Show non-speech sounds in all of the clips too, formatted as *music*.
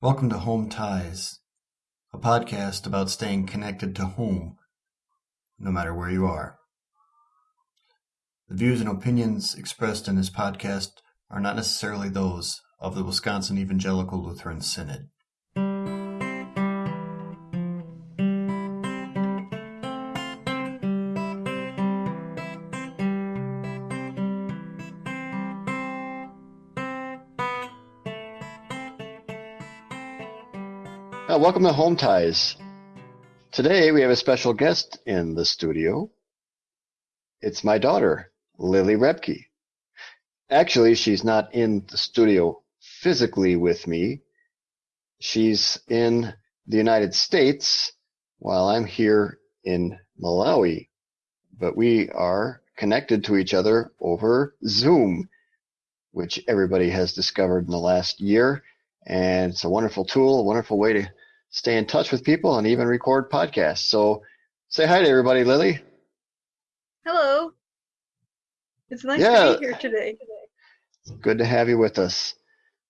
Welcome to Home Ties, a podcast about staying connected to home, no matter where you are. The views and opinions expressed in this podcast are not necessarily those of the Wisconsin Evangelical Lutheran Synod. Welcome to Home Ties. Today we have a special guest in the studio. It's my daughter, Lily Rebke. Actually, she's not in the studio physically with me. She's in the United States while I'm here in Malawi. But we are connected to each other over Zoom, which everybody has discovered in the last year. And it's a wonderful tool, a wonderful way to stay in touch with people and even record podcasts. So say hi to everybody, Lily. Hello. It's nice Yeah. to be here today. Good to have you with us.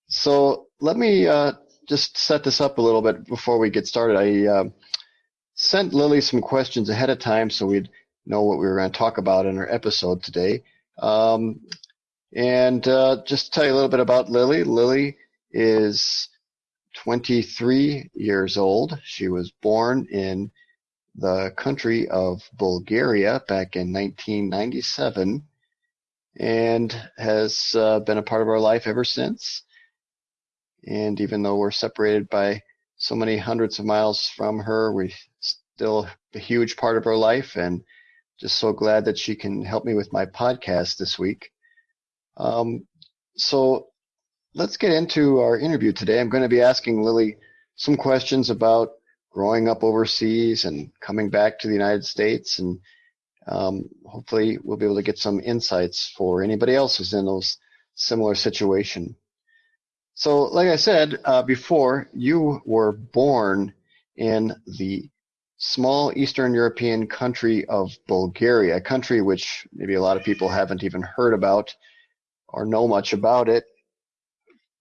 So let me uh, just set this up a little bit before we get started. I um sent Lily some questions ahead of time so we'd know what we were going to talk about in our episode today. Um, and uh, just tell you a little bit about Lily. Lily is 23 years old. She was born in the country of Bulgaria back in 1997 and has uh, been a part of our life ever since. And even though we're separated by so many hundreds of miles from her, we're still a huge part of her life and just so glad that she can help me with my podcast this week. Um, so let's get into our interview today. I'm going to be asking Lily some questions about growing up overseas and coming back to the United States and um, hopefully we'll be able to get some insights for anybody else who's in those similar situation. So, like I said uh, before, you were born in the small Eastern European country of Bulgaria, a country which maybe a lot of people haven't even heard about or know much about it.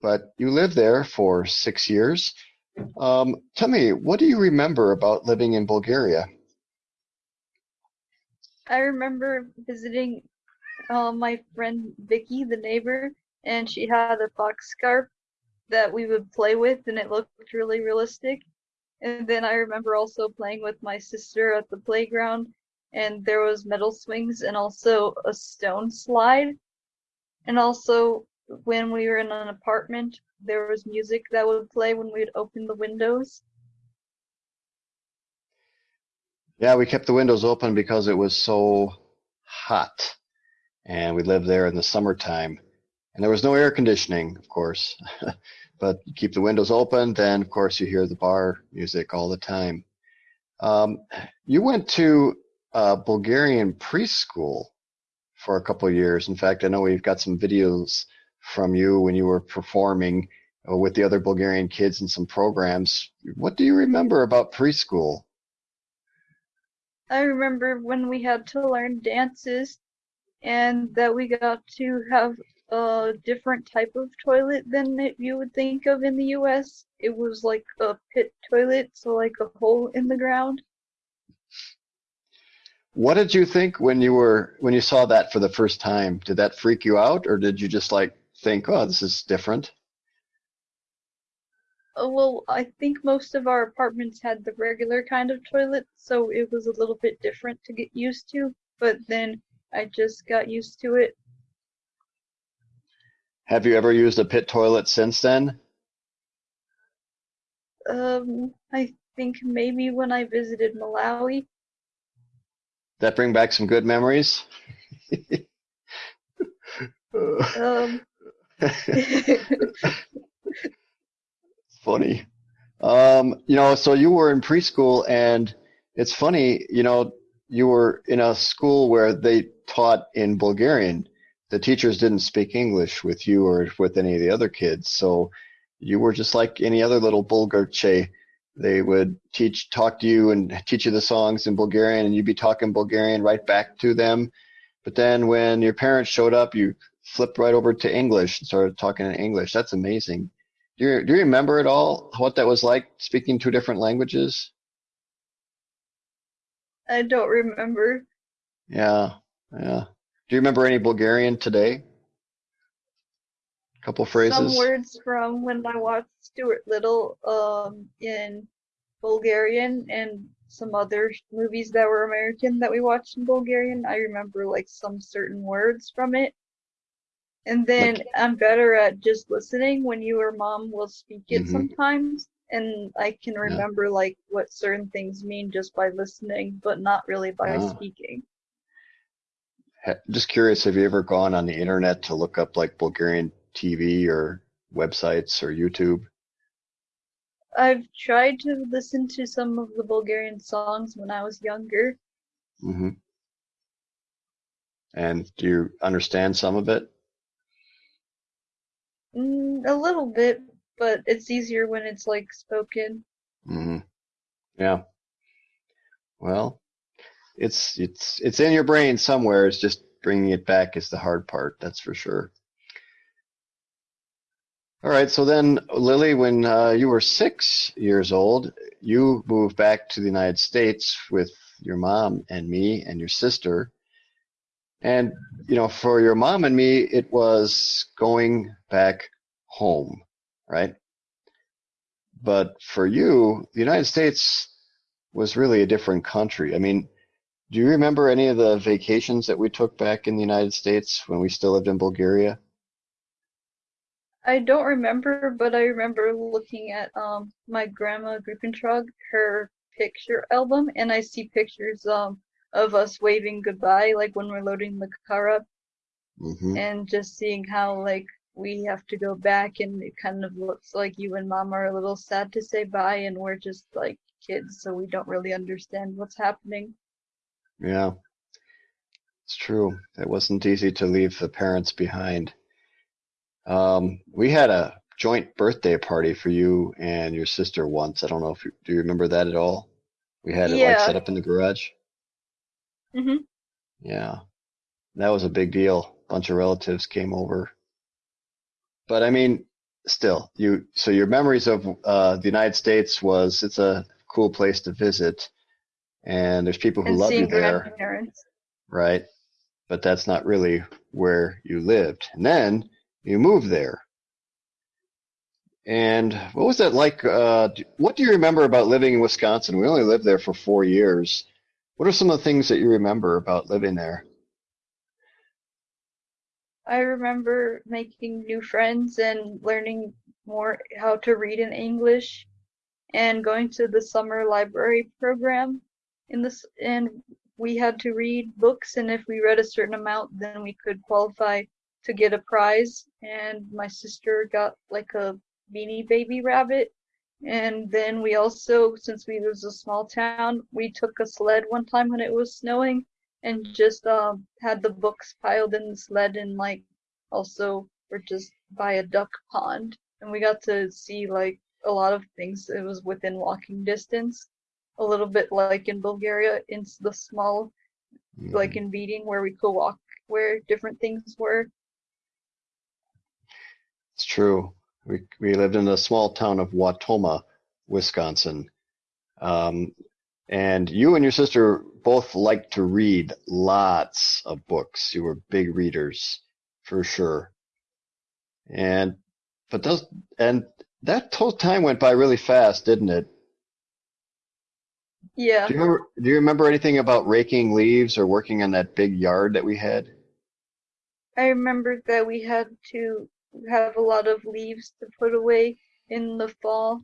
But you lived there for six years. Um, tell me, what do you remember about living in Bulgaria? I remember visiting uh, my friend Vicky, the neighbor, and she had a fox scarf that we would play with, and it looked really realistic. And then I remember also playing with my sister at the playground, and there was metal swings and also a stone slide. And also, when we were in an apartment, there was music that would play when we'd open the windows. Yeah, we kept the windows open because it was so hot. And we lived there in the summertime. And there was no air conditioning, of course. *laughs* but keep the windows open, then of course you hear the bar music all the time. Um, you went to uh, Bulgarian preschool for a couple years. In fact, I know we've got some videos from you when you were performing uh, with the other Bulgarian kids in some programs. What do you remember about preschool? I remember when we had to learn dances and that we got to have a different type of toilet than that you would think of in the US. It was like a pit toilet, so like a hole in the ground. What did you think when you were when you saw that for the first time? Did that freak you out, or did you just like think, "Oh, this is different"? Uh, well, I think most of our apartments had the regular kind of toilet, so it was a little bit different to get used to, but then I just got used to it. Have you ever used a pit toilet since then? Um, I think maybe when I visited Malawi. That bring back some good memories. *laughs* Um, funny. Um, you know, so you were in preschool, and it's funny. You know, you were in a school where they taught in Bulgarian. The teachers didn't speak English with you or with any of the other kids, so you were just like any other little Bulgarche. They would teach, talk to you, and teach you the songs in Bulgarian, and you'd be talking Bulgarian right back to them. But then when your parents showed up, you flipped right over to English and started talking in English. That's amazing. Do you, do you remember at all what that was like speaking two different languages? I don't remember. Yeah, yeah. Do you remember any Bulgarian today? A couple phrases. Some words from when I watched Stuart Little um, in Bulgarian and some other movies that were American that we watched in Bulgarian. I remember like some certain words from it. And then I'm better at just listening when you or mom will speak it Mhm. sometimes. And I can remember like what certain things mean just by listening, but not really by Ah. speaking. Just curious, have you ever gone on the internet to look up like Bulgarian TV or websites or YouTube? I've tried to listen to some of the Bulgarian songs when I was younger. Mm-hmm. And do you understand some of it? Mm, a little bit, but it's easier when it's like spoken. hmm Yeah. Well, it's it's it's in your brain somewhere. It's just bringing it back is the hard part. That's for sure. All right. So then, Lily, when uh, you were six years old, you moved back to the United States with your mom and me and your sister. And you know, for your mom and me, it was going back home, right? But for you, the United States was really a different country. I mean, do you remember any of the vacations that we took back in the United States when we still lived in Bulgaria? I don't remember, but I remember looking at um my grandma Grupentrog, her picture album, and I see pictures um of us waving goodbye, like when we're loading the car up, hmm and just seeing how like we have to go back, and it kind of looks like you and mom are a little sad to say bye, and we're just like kids, so we don't really understand what's happening. Yeah, it's true. It wasn't easy to leave the parents behind. Um, we had a joint birthday party for you and your sister once. I don't know if you, do you remember that at all? We had it like set up in the garage. Hmm Yeah, that was a big deal. A bunch of relatives came over. But I mean, still, you so your memories of uh, the United States was it's a cool place to visit, and there's people who And love you there, right? But that's not really where you lived. And then you moved there. And what was that like? Uh, what do you remember about living in Wisconsin? We only lived there for four years. What are some of the things that you remember about living there? I remember making new friends and learning more how to read in English and going to the summer library program in this and we had to read books and if we read a certain amount then we could qualify to get a prize and my sister got like a beanie baby rabbit and then we also since we was a small town we took a sled one time when it was snowing and just um had the books piled in the sled and like also were just by a duck pond. And we got to see like a lot of things. It was within walking distance a little bit like in bulgaria in the small like in beating where we could walk where different things were. It's true. We we lived in the small town of Wautoma, Wisconsin. Um, and you and your sister both liked to read lots of books. You were big readers, for sure. And but those and that whole time went by really fast, didn't it? yeah Do you remember, do you remember anything about raking leaves or working on that big yard that we had? i remembered that we had to have a lot of leaves to put away in the fall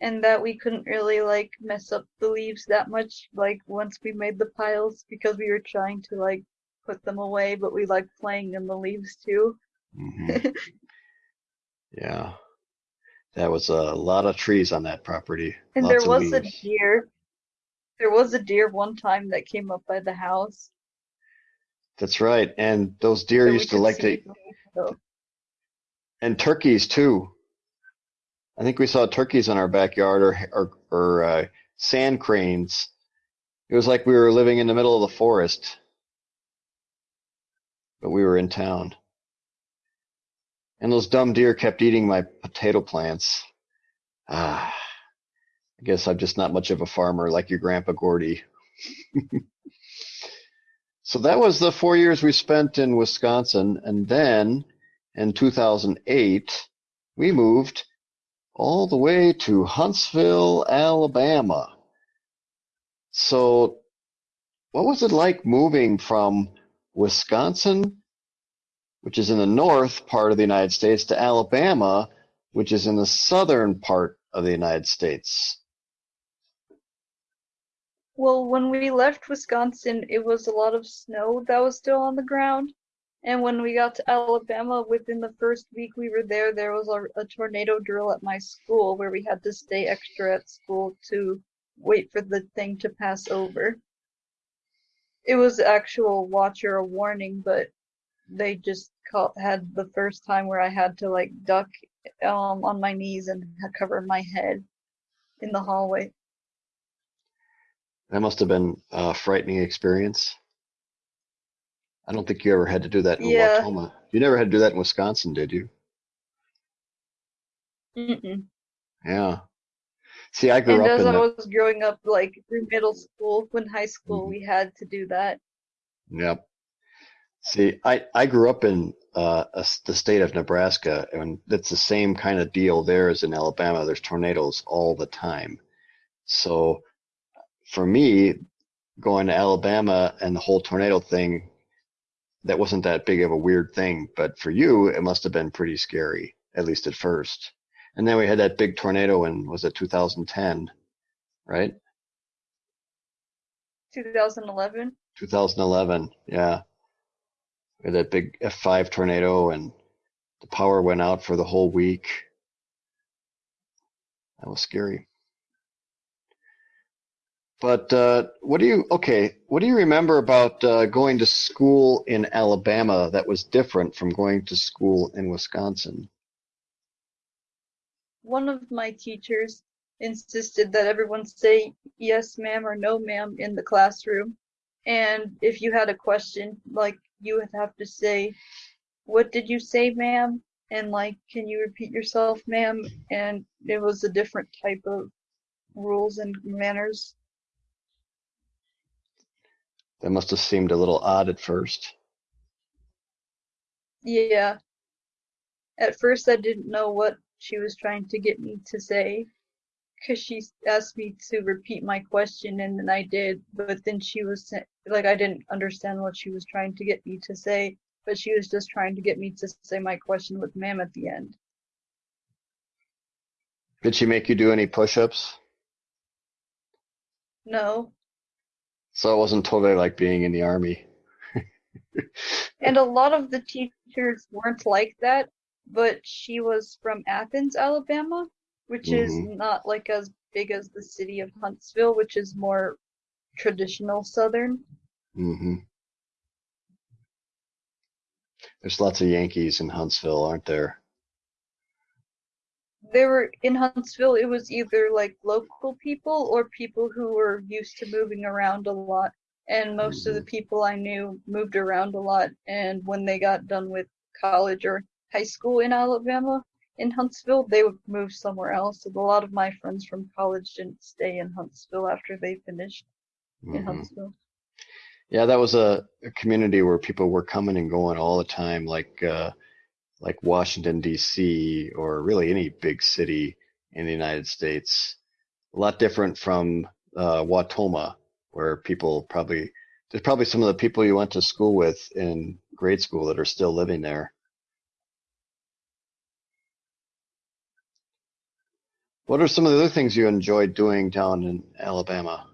and that we couldn't really like mess up the leaves that much like once we made the piles because we were trying to like put them away but we liked playing in the leaves too Mhm. *laughs* Yeah. That was a lot of trees on that property. and Lots there was a deer there was a deer one time that came up by the house That's right. And those deer we used to like to, from the window. And turkeys too. I think we saw turkeys in our backyard or or, or uh, sand cranes. It was like we were living in the middle of the forest, but we were in town. And those dumb deer kept eating my potato plants. Ah, I guess I'm just not much of a farmer like your grandpa Gordy. *laughs* so that was the four years we spent in Wisconsin. And then in 2008, we moved all the way to Huntsville, Alabama. So what was it like moving from Wisconsin, which is in the north part of the United States, to Alabama, which is in the southern part of the United States? Well, when we left Wisconsin, it was a lot of snow that was still on the ground. And when we got to Alabama, within the first week we were there, there was a, a tornado drill at my school where we had to stay extra at school to wait for the thing to pass over. It was actual watch or a warning, but they just call, had the first time where I had to like duck um, on my knees and cover my head in the hallway. That must have been a frightening experience. I don't think you ever had to do that in Yeah. Wautoma. You never had to do that in Wisconsin, did you? Mm-mm. Yeah. See, I grew And up as in I the, was growing up, like through middle school, when high school, Mhm. we had to do that. Yep. See, I, I grew up in uh, a the state of Nebraska, and it's the same kind of deal there as in Alabama. There's tornadoes all the time. So for me, going to Alabama and the whole tornado thing, that wasn't that big of a weird thing. But for you, it must have been pretty scary, at least at first. And then we had that big tornado in, was it 2010, right? 2011. 2011, yeah. We had that big F5 tornado and the power went out for the whole week. That was scary. But uh, what do you, okay, what do you remember about uh, going to school in Alabama that was different from going to school in Wisconsin? One of my teachers insisted that everyone say yes, ma'am, or no, ma'am in the classroom. And if you had a question, like you would have to say, What did you say, ma'am? And like, can you repeat yourself, ma'am? And it was a different type of rules and manners. That must have seemed a little odd at first. Yeah. At first, I didn't know what she was trying to get me to say because she asked me to repeat my question, and then I did. But then she was like, I didn't understand what she was trying to get me to say, but she was just trying to get me to say my question with ma'am at the end. Did she make you do any push-ups? No. So it wasn't totally like being in the army. And a lot of the teachers weren't like that, but she was from Athens, Alabama, which is Mhm. not like as big as the city of Huntsville, which is more traditional Southern. Mm-hmm. There's lots of Yankees in Huntsville, aren't there? They were in Huntsville, it was either like local people or people who were used to moving around a lot. And most of the people I knew moved around a lot. And when they got done with college or high school in Alabama, in Huntsville, they would move somewhere else. And a lot of my friends from college didn't stay in Huntsville after they finished in Mhm. Huntsville. Yeah, that was a, a community where people were coming and going all the time, like uh, like Washington D.C. or really any big city in the United States. A lot different from uh, Wautoma, where people probably there's probably some of the people you went to school with in grade school that are still living there. What are some of the other things you enjoyed doing down in Alabama?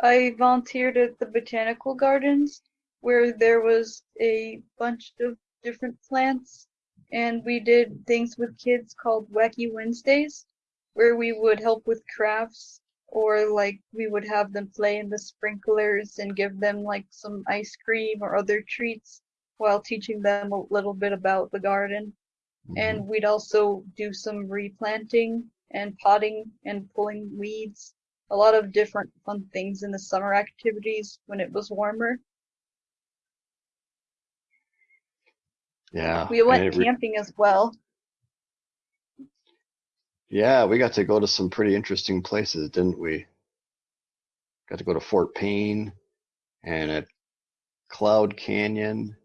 I volunteered at the botanical gardens where there was a bunch of different plants. And we did things with kids called Wacky Wednesdays where we would help with crafts or like we would have them play in the sprinklers and give them like some ice cream or other treats while teaching them a little bit about the garden. Mm-hmm. And we'd also do some replanting and potting and pulling weeds a lot of different fun things in the summer activities when it was warmer Yeah. We went camping as well. yeah, we got to go to some pretty interesting places, didn't we? Got to go to Fort Payne and at Cloud Canyon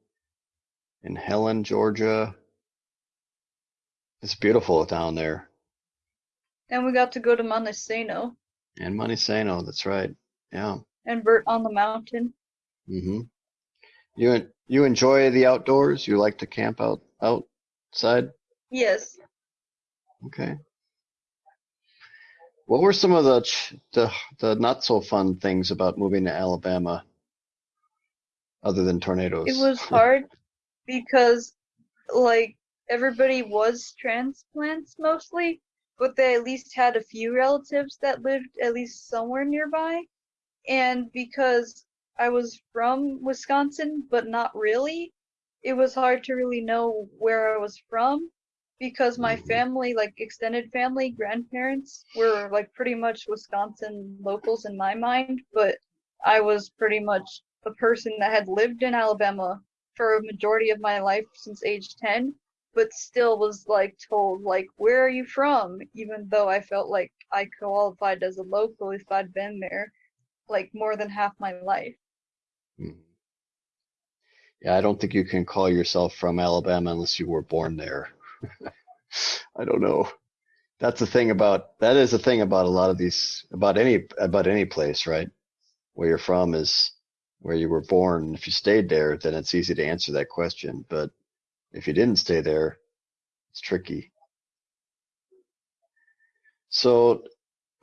in Helen, Georgia. It's beautiful down there. And we got to go to Monte Sano And Monte Sano, that's right. Yeah. and Burritt on the Mountain. Mm-hmm. You en- you enjoy the outdoors? You like to camp out outside? Yes. Okay. What were some of the ch- the the not so fun things about moving to Alabama, other than tornadoes? It was hard because like everybody was transplants mostly, but they at least had a few relatives that lived at least somewhere nearby. And because I was from Wisconsin, but not really, it was hard to really know where I was from because my Mhm. family, like extended family, grandparents, were like pretty much Wisconsin locals in my mind, but I was pretty much a person that had lived in Alabama for a majority of my life since age 10, but still was like told like where are you from even though I felt like I qualified as a local if I'd been there like more than half my life. Mhm. Yeah, I don't think you can call yourself from Alabama unless you were born there. *laughs* I don't know. That's the thing about that is the thing about a lot of these about any about any place, right? Where you're from is where you were born. If you stayed there, then it's easy to answer that question. But if you didn't stay there, it's tricky. So,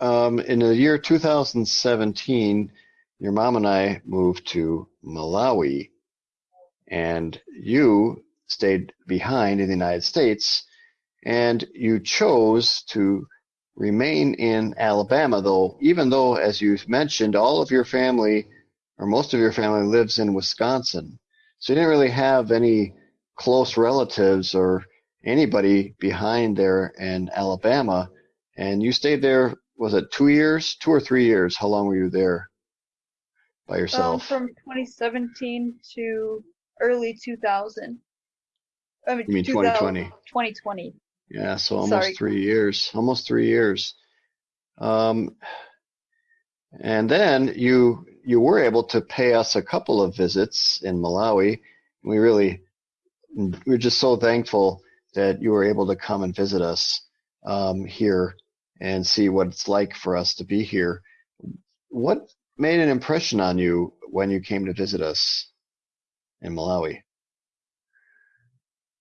um, in the year 2017, your mom and I moved to Malawi, and you stayed behind in the United States, and you chose to remain in Alabama, though, even though, as you mentioned, all of your family or most of your family lives in Wisconsin. So you didn't really have any close relatives or anybody behind there in Alabama. And you stayed there, was it two years, two or three years? How long were you there by Um, from 2017 to early 2000. I mean, You mean 2020? 2020. Yeah, so almost Sorry. three years, almost three years. Um, and then you you were able to pay us a couple of visits in Malawi. We really we're just so thankful that you were able to come and visit us um, here and see what it's like for us to be here. What made an impression on you when you came to visit us in Malawi?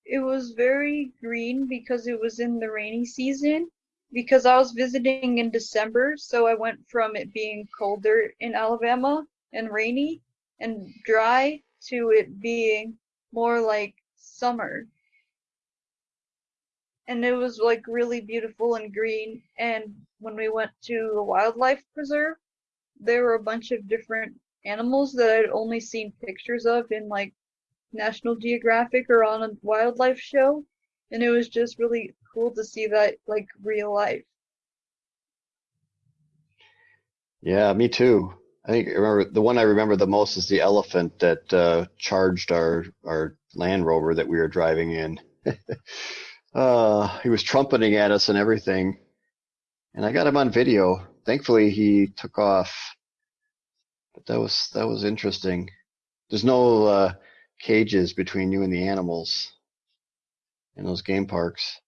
It was very green because it was in the rainy season. Because I was visiting in December, so I went from it being colder in Alabama and rainy and dry to it being more like summer. And it was like really beautiful and green. And when we went to the wildlife preserve, there were a bunch of different animals that I'd only seen pictures of in like National Geographic or on a wildlife show, and it was just really cool to see that like real life. Yeah, me too. I think I remember the one I remember the most is the elephant that uh, charged our our Land Rover that we were driving in. *laughs* uh, he was trumpeting at us and everything, and I got him on video. Thankfully, he took off, but that was that was interesting. There's no uh, cages between you and the animals in those game parks.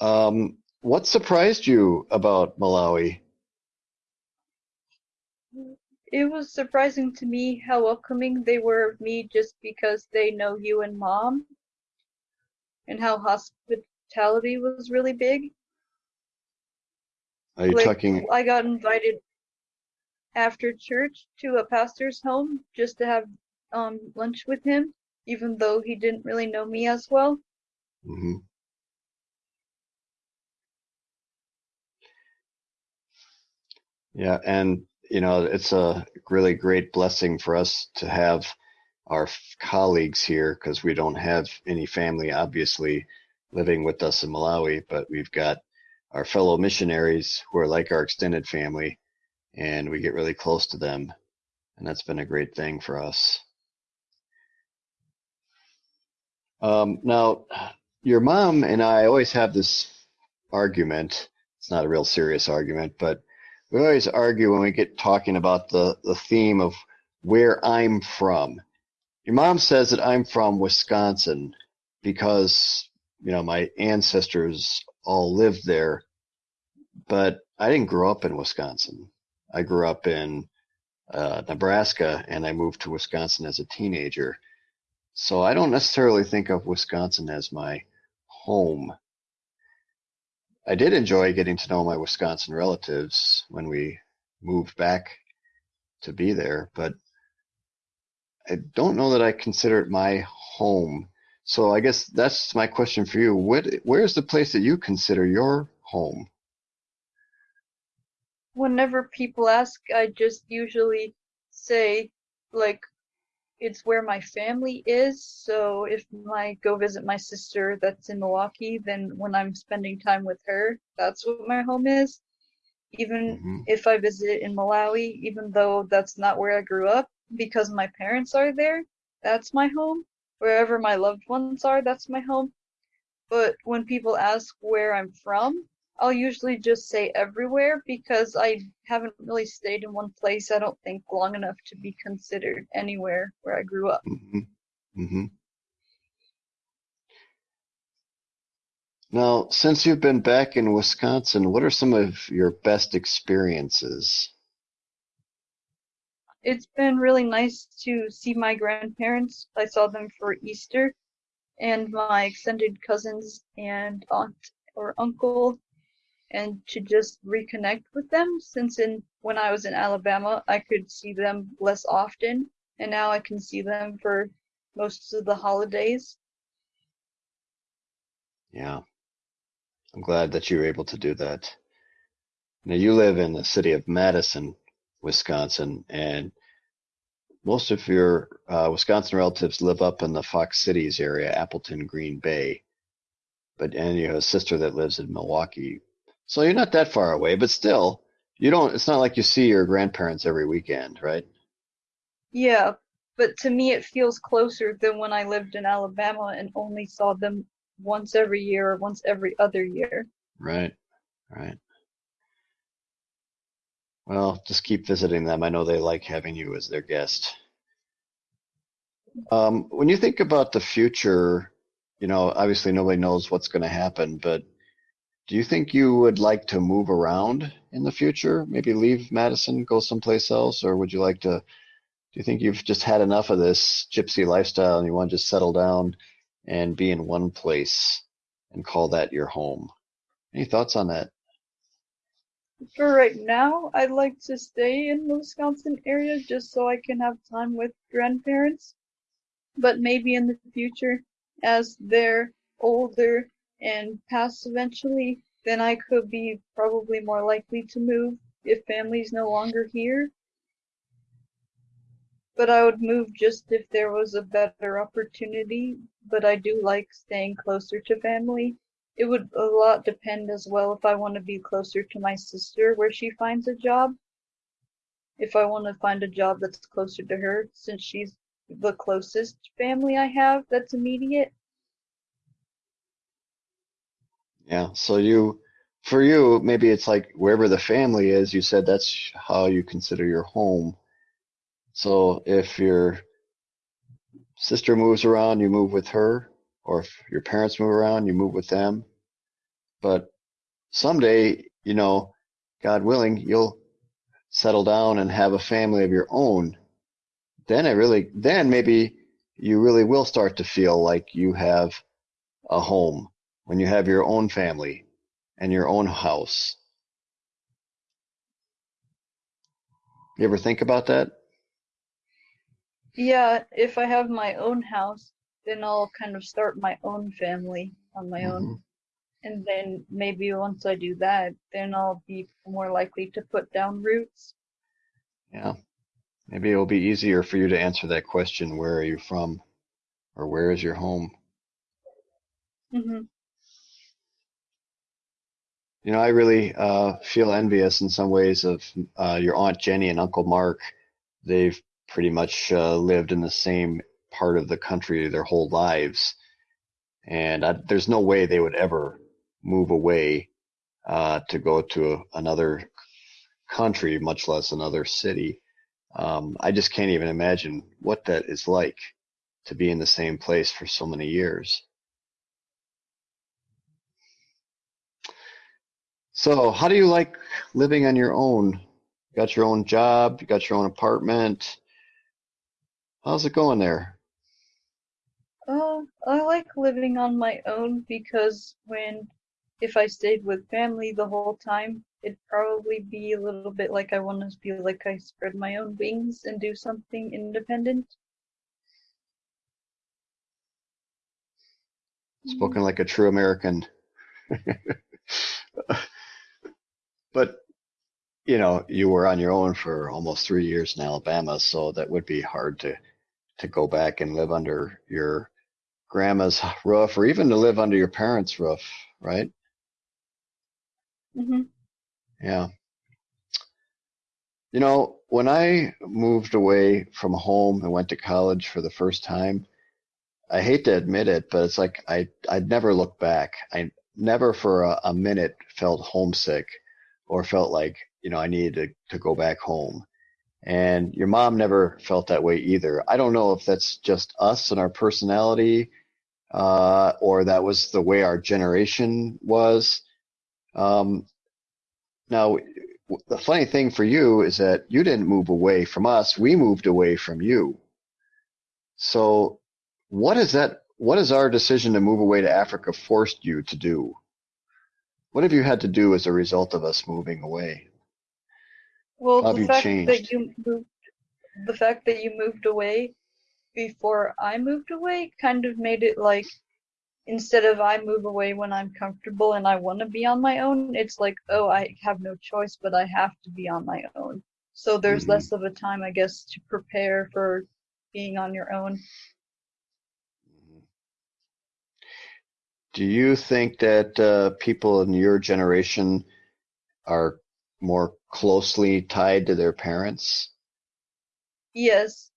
Um, what surprised you about Malawi? It was surprising to me how welcoming they were of me just because they know you and mom, and how hospitality was really big. Are you Like, talking? I got invited after church to a pastor's home just to have um lunch with him, even though he didn't really know me as well. Mhm. Yeah, and you know, it's a really great blessing for us to have our colleagues here because we don't have any family, obviously, living with us in Malawi, but we've got our fellow missionaries who are like our extended family, and we get really close to them, and that's been a great thing for us. Um, now, your mom and I always have this argument. It's not a real serious argument, but we always argue when we get talking about the, the theme of where I'm from. Your mom says that I'm from Wisconsin because, you know, my ancestors all lived there, but I didn't grow up in Wisconsin. I grew up in uh, Nebraska and I moved to Wisconsin as a teenager. So I don't necessarily think of Wisconsin as my home. I did enjoy getting to know my Wisconsin relatives when we moved back to be there, but I don't know that I consider it my home. So I guess that's my question for you. What, where's the place that you consider your home? Whenever people ask, I just usually say, like, it's where my family is. So if I go visit my sister that's in Milwaukee, then when I'm spending time with her, that's what my home is. Even hmm if I visit in Malawi, even though that's not where I grew up, because my parents are there, that's my home. Wherever my loved ones are, that's my home. But when people ask where I'm from, I'll usually just say everywhere because I haven't really stayed in one place, I don't think, long enough to be considered anywhere where I grew up. hmm hmm Now, since you've been back in Wisconsin, what are some of your best experiences? It's been really nice to see my grandparents. I saw them for Easter, and my extended cousins and aunt or uncle, and to just reconnect with them since in when I was in Alabama, I could see them less often, and now I can see them for most of the holidays. Yeah, I'm glad that you were able to do that. Now, you live in the city of Madison, Wisconsin, and most of your uh, Wisconsin relatives live up in the Fox Cities area, Appleton, Green Bay. But and you have a sister that lives in Milwaukee, so you're not that far away. But still, you don't. It's not like you see your grandparents every weekend, right? Yeah, but to me it feels closer than when I lived in Alabama and only saw them once every year or once every other year. Right, right. Well, just keep visiting them. I know they like having you as their guest. Um, when you think about the future, you know, obviously nobody knows what's going to happen, but do you think you would like to move around in the future? Maybe leave Madison, go someplace else, or would you like to? Do you think you've just had enough of this gypsy lifestyle and you want to just settle down and be in one place and call that your home? Any thoughts on that? For right now, I'd like to stay in the Wisconsin area just so I can have time with grandparents. But maybe in the future, as they're older and pass eventually, then I could be probably more likely to move if family's no longer here. But I would move just if there was a better opportunity. But I do like staying closer to family. It would a lot depend as well if I want to be closer to my sister where she finds a job. If I want to find a job that's closer to her, since she's the closest family I have that's immediate. Yeah. So you, for you, maybe it's like wherever the family is, you said that's how you consider your home. So if your sister moves around, you move with her, or if your parents move around, you move with them. But someday, you know, God willing, you'll settle down and have a family of your own. Then it really, then maybe you really will start to feel like you have a home when you have your own family and your own house. You ever think about that? Yeah, if I have my own house, then I'll kind of start my own family on my own. Mhm. And then maybe once I do that, then I'll be more likely to put down roots. Yeah. Maybe it'll be easier for you to answer that question, where are you from? Or where is your home? Mm-hmm. You know, I really uh, feel envious in some ways of uh, your Aunt Jenny and Uncle Mark. They've pretty much uh, lived in the same part of the country their whole lives. and I, there's no way they would ever move away uh, to go to a, another country, much less another city. Um, I just can't even imagine what that is like to be in the same place for so many years. So, how do you like living on your own? You got your own job, you got your own apartment. How's it going there? Uh, I like living on my own because when if I stayed with family the whole time, it'd probably be a little bit like I want to feel like I spread my own wings and do something independent. Spoken like a true American. *laughs* but you know, you were on your own for almost three years in Alabama, so that would be hard to to go back and live under your grandma's *laughs* roof, or even to live under your parents' roof, right? Mm-hmm. Yeah. You know, when I moved away from home and went to college for the first time, I hate to admit it, but it's like I I'd never looked back. I never for a, a minute felt homesick or felt like, you know, I needed to, to go back home. And your mom never felt that way either. I don't know if that's just us and our personality, uh, or that was the way our generation was. Um, now, the funny thing for you is that you didn't move away from us. We moved away from you. So what is that? What is our decision to move away to Africa forced you to do? What have you had to do as a result of us moving away? Well, have the fact changed? that you moved, the fact that you moved away before I moved away kind of made it like instead of I move away when I'm comfortable and I want to be on my own, it's like, oh, I have no choice, but I have to be on my own. So there's Mhm. less of a time, I guess, to prepare for being on your own. Do you think that uh, people in your generation are more closely tied to their parents? Yes.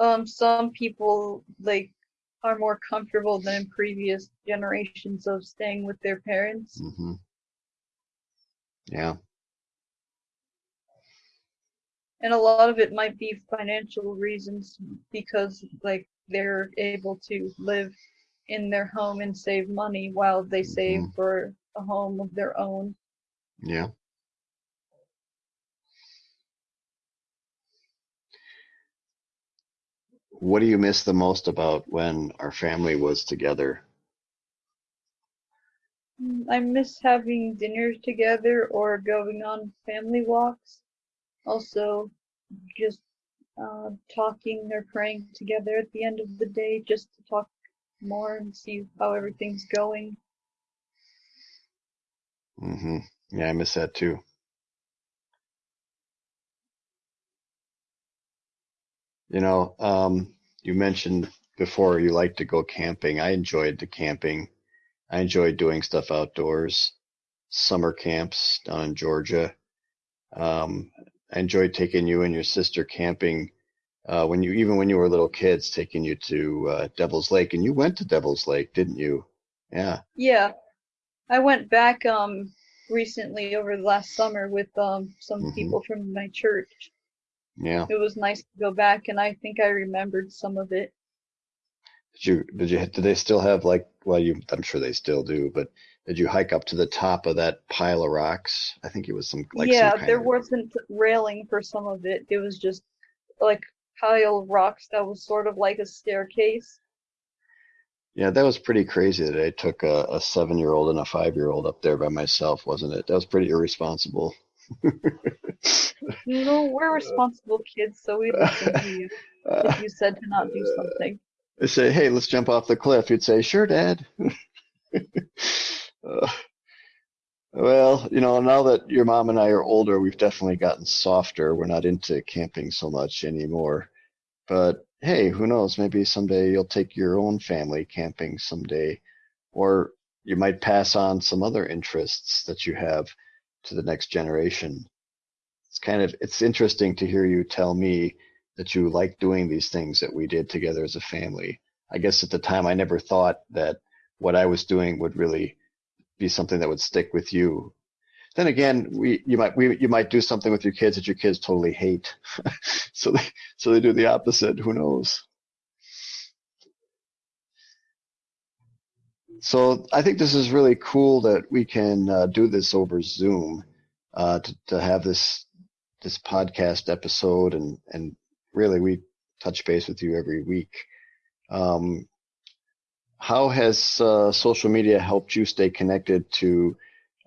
Um, some people like are more comfortable than previous generations of staying with their parents. hmm Yeah. And a lot of it might be financial reasons because like they're able to live in their home and save money while they save Mhm. for a home of their own. Yeah. What do you miss the most about when our family was together? Mm, I miss having dinner together or going on family walks. Also, just uh, talking or praying together at the end of the day just to talk more and see how everything's going. Mm-hmm. Yeah, I miss that too. You know, um, you mentioned before you like to go camping. I enjoyed the camping. I enjoyed doing stuff outdoors, summer camps down in Georgia. Um, I enjoyed taking you and your sister camping uh, when you, even when you were little kids, taking you to uh, Devil's Lake, and you went to Devil's Lake, didn't you? Yeah. Yeah, I went back um recently over the last summer with um some Mhm. people from my church. Yeah. It was nice to go back and I think I remembered some of it. Did you did you did they still have like well you I'm sure they still do, but did you hike up to the top of that pile of rocks? I think it was some like yeah, some there of wasn't railing for some of it. It was just like pile of rocks that was sort of like a staircase. yeah that was pretty crazy that I took a, a seven year old and a five year old up there by myself, wasn't it? That was pretty irresponsible. *laughs* You know, we're responsible kids, so we listened to you if you said to not do something. They say, "Hey, let's jump off the cliff." You'd say, "Sure, Dad." *laughs* Uh, well, you know, now that your mom and I are older, we've definitely gotten softer. We're not into camping so much anymore. But hey, who knows? Maybe someday you'll take your own family camping someday, or you might pass on some other interests that you have to the next generation. It's kind of it's interesting to hear you tell me that you like doing these things that we did together as a family. I guess at the time I never thought that what I was doing would really be something that would stick with you. Then again, we you might we you might do something with your kids that your kids totally hate, *laughs* so they so they do the opposite. Who knows? So I think this is really cool that we can uh, do this over Zoom uh, to to have this this podcast episode and and really we touch base with you every week. Um, how has uh, social media helped you stay connected to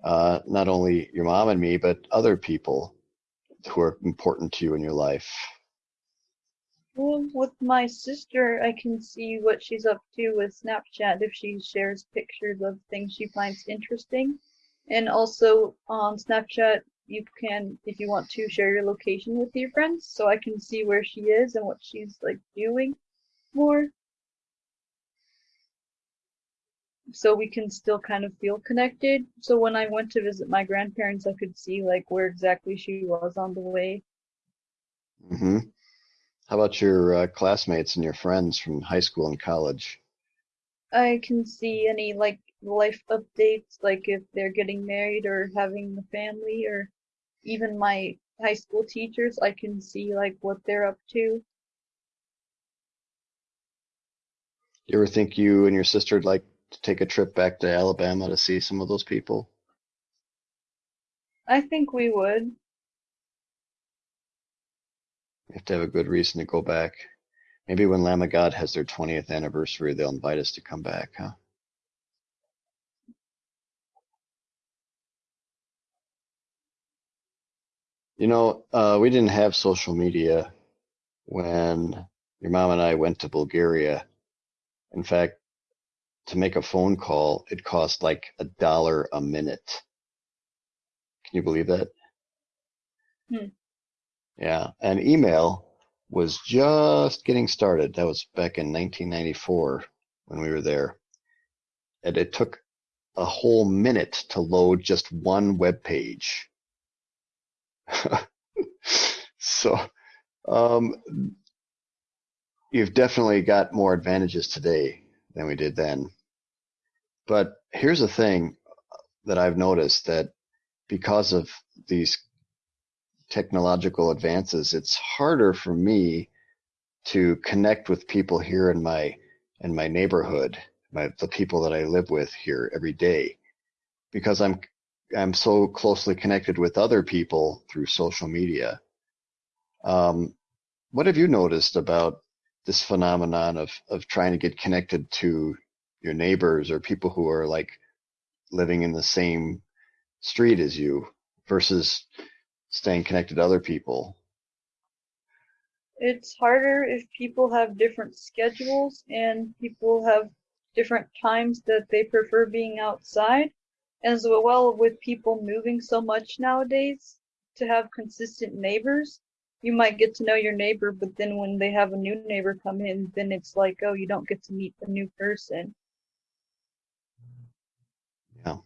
uh, not only your mom and me, but other people who are important to you in your life? Well, with my sister, I can see what she's up to with Snapchat if she shares pictures of things she finds interesting. And also on Snapchat, you can, if you want to, share your location with your friends so I can see where she is and what she's like doing more. So we can still kind of feel connected. So when I went to visit my grandparents, I could see like where exactly she was on the way. hmm How about your uh, classmates and your friends from high school and college? I can see any like life updates, like if they're getting married or having a family, or even my high school teachers, I can see like what they're up to. You ever think you and your sister would like to take a trip back to Alabama to see some of those people? I think we would. Have to have a good reason to go back. Maybe when Lamb of God has their 20th anniversary, they'll invite us to come back, huh? You know, uh, we didn't have social media when your mom and I went to Bulgaria. In fact, to make a phone call, it cost like a dollar a minute. Can you believe that? Hmm. Yeah, and email was just getting started. That was back in 1994 when we were there. And it took a whole minute to load just one web page. *laughs* so, um, you've definitely got more advantages today than we did then. But here's the thing that I've noticed that because of these technological advances, it's harder for me to connect with people here in my in my neighborhood, my the people that I live with here every day, because I'm I'm so closely connected with other people through social media. Um, what have you noticed about this phenomenon of of trying to get connected to your neighbors or people who are like living in the same street as you versus staying connected to other people? It's harder if people have different schedules and people have different times that they prefer being outside. As well, with people moving so much nowadays, to have consistent neighbors, you might get to know your neighbor, but then when they have a new neighbor come in, then it's like, oh, you don't get to meet the new person. Yeah.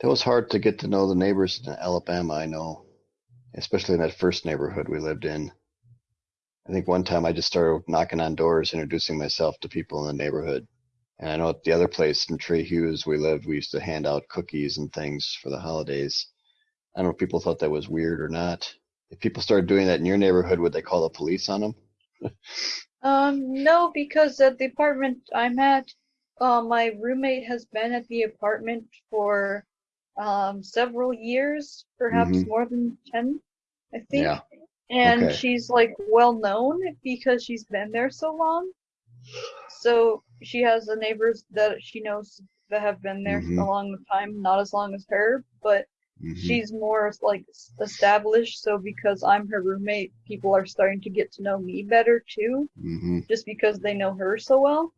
That was hard to get to know the neighbors in Alabama, I know, especially in that first neighborhood we lived in. I think one time I just started knocking on doors, introducing myself to people in the neighborhood. And I know at the other place in Tree Hughes we lived, we used to hand out cookies and things for the holidays. I don't know if people thought that was weird or not. If people started doing that in your neighborhood, would they call the police on them? *laughs* Um, no, because the apartment I'm at, uh, my roommate has been at the apartment for um, several years, perhaps Mhm. more than 10, I think. Yeah. And Okay. she's like well known because she's been there so long. So she has the neighbors that she knows that have been there Mhm. a long time, not as long as her, but Mhm. she's more like established. So because I'm her roommate, people are starting to get to know me better too Mhm. just because they know her so well.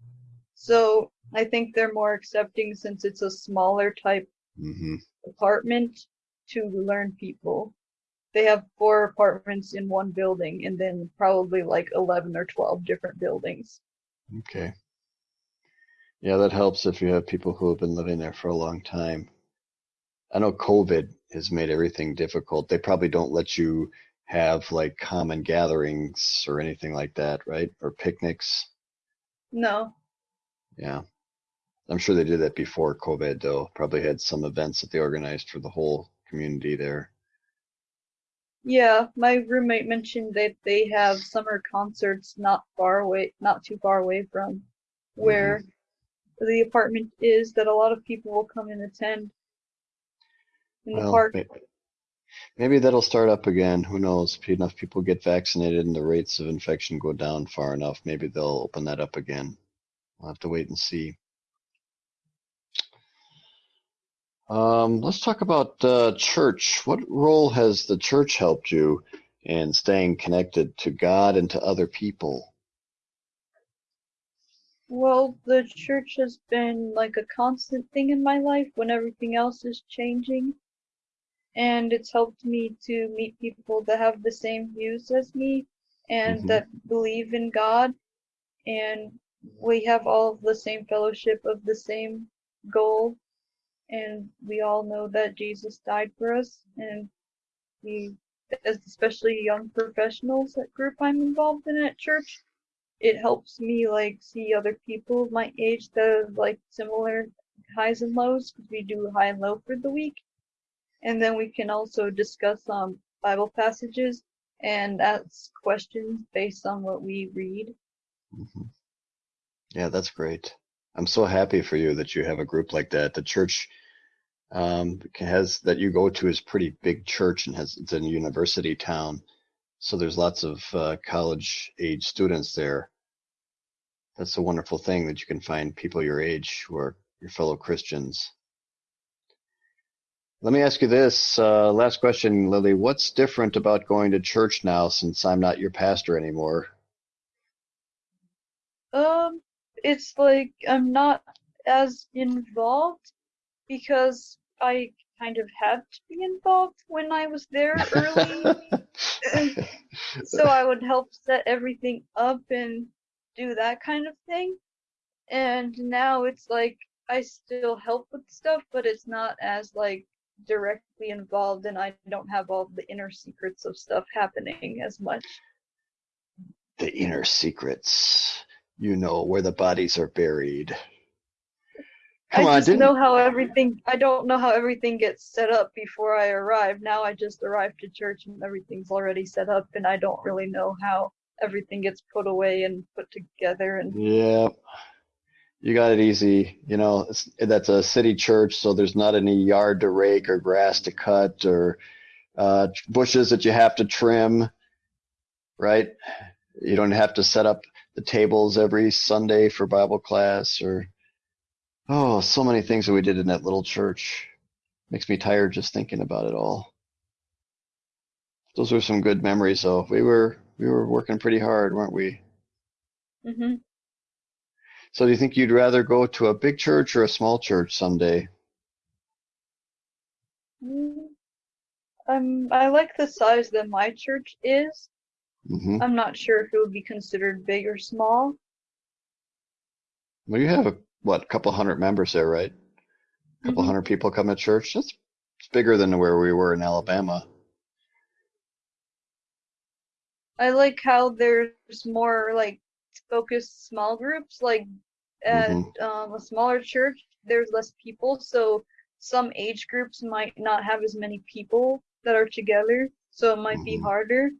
So I think they're more accepting since it's a smaller type Mhm. apartment to learn people. They have four apartments in one building and then probably like 11 or 12 different buildings. Okay. Yeah, that helps if you have people who have been living there for a long time. I know COVID has made everything difficult. They probably don't let you have like common gatherings or anything like that, right? Or picnics. No, Yeah. I'm sure they did that before COVID, though. Probably had some events that they organized for the whole community there. Yeah, my roommate mentioned that they have summer concerts not far away, not too far away from where mm-hmm. the apartment is that a lot of people will come and attend in the park. may- maybe that'll start up again. Who knows? If enough people get vaccinated and the rates of infection go down far enough, maybe they'll open that up again. We'll have to wait and see. Um, let's talk about uh, church. What role has the church helped you in staying connected to God and to other people? Well, the church has been like a constant thing in my life when everything else is changing. And it's helped me to meet people that have the same views as me and Mhm. that believe in God. And we have all of the same fellowship of the same goal. And we all know that Jesus died for us. And we, as especially young professionals, that group I'm involved in at church, it helps me like see other people my age that have like similar highs and lows because we do high and low for the week and then we can also discuss um bible passages and ask questions based on what we read hmm Yeah, that's great. I'm so happy for you that you have a group like that. The church um, has that you go to is pretty big church and has it's a university town, so there's lots of uh, college age students there. That's a wonderful thing that you can find people your age who are your fellow Christians. Let me ask you this uh, last question, Lily. What's different about going to church now since I'm not your pastor anymore? um it's like i'm not as involved because i kind of had to be involved when i was there early so I would help set everything up and do that kind of thing. And now it's like I still help with stuff, but it's not as like directly involved and I don't have all the inner secrets of stuff happening as much. the inner secrets. You know where the bodies are buried. Come I on, just know how everything I don't know how everything gets set up before I arrive. Now I just arrived to church and everything's already set up and I don't really know how everything gets put away and put together and Yeah, you got it easy. You know, it's, that's a city church, so there's not any yard to rake or grass to cut or uh, bushes that you have to trim, right? You don't have to set up the tables every Sunday for Bible class or, oh, so many things that we did in that little church. Makes me tired just thinking about it all. Those were some good memories, though. We were we were working pretty hard, weren't we? hmm So do you think you'd rather go to a big church or a small church someday? Mm, Um, I like the size that my church is. Hmm I'm not sure if it would be considered big or small. Well, you have what, a couple hundred members there, right? A couple Mhm. hundred people come to church. That's it's bigger than where we were in Alabama. I like how there's more like focused small groups. Like at Mhm. um, a smaller church, there's less people, so some age groups might not have as many people that are together, so it might be Mhm. harder.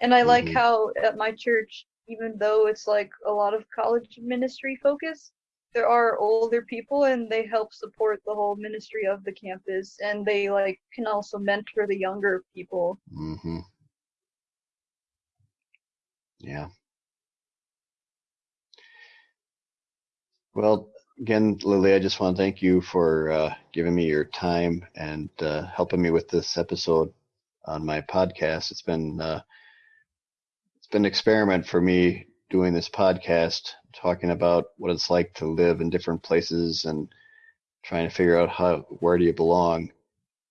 And I like Mhm. how at my church, even though it's like a lot of college ministry focus, there are older people and they help support the whole ministry of the campus and they like can also mentor the younger people. hmm Yeah. Well, again, Lily, I just want to thank you for uh, giving me your time and uh, helping me with this episode on my podcast. It's been uh, it's been an experiment for me doing this podcast, talking about what it's like to live in different places and trying to figure out how where do you belong.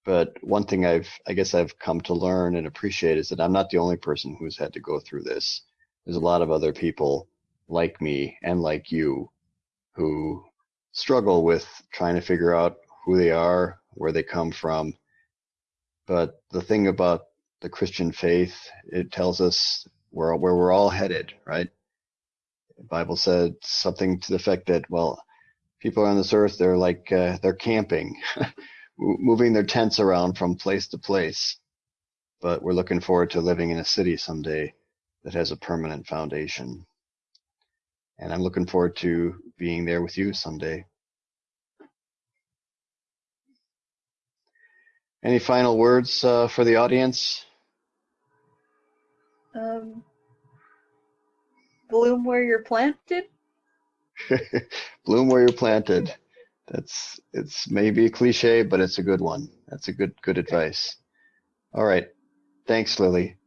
But one thing I've I guess I've come to learn and appreciate is that I'm not the only person who's had to go through this. There's a lot of other people like me and like you who struggle with trying to figure out who they are, where they come from. But the thing about the Christian faith, it tells us where where we're all headed, right? The Bible said something to the effect that, well, people on this earth, they're like uh, they're camping, *laughs* moving their tents around from place to place. But we're looking forward to living in a city someday that has a permanent foundation. And I'm looking forward to being there with you someday. Any final words uh, for the audience? Um, bloom where you're planted. *laughs* Bloom where you're planted. That's it's maybe a cliche, but it's a good one. That's a good good advice. All right. Thanks, Lily.